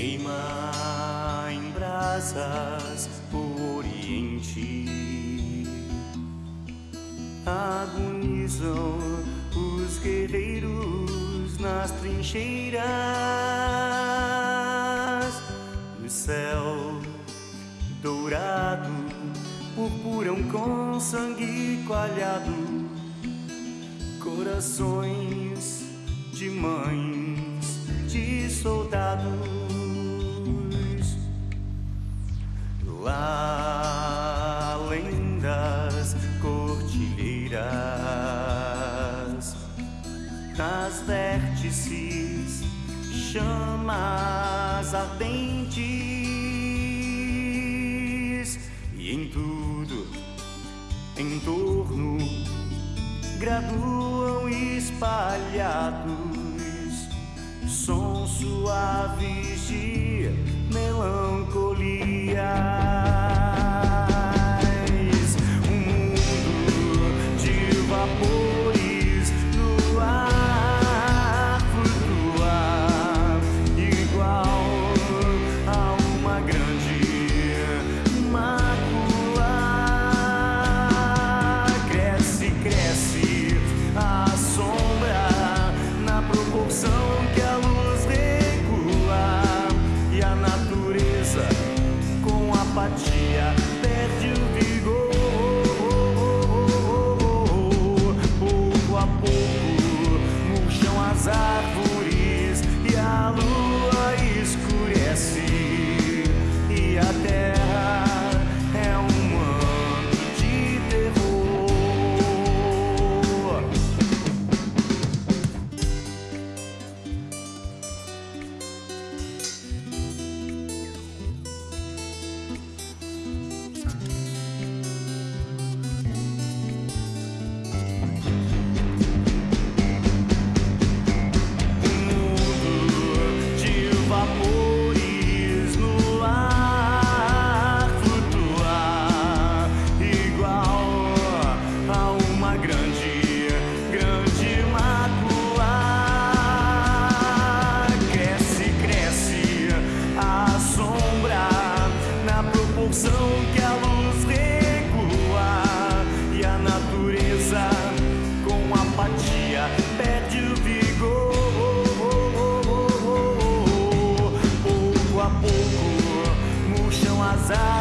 queima em brasas o Oriente. Agonizam os guerreiros nas trincheiras. O céu dourado purpuram com sangue coalhado, corações de mães, de soldados. Nas vértices, chamas ardentes e em tudo em torno graduam espalhados sons suaves de melancolia. desire.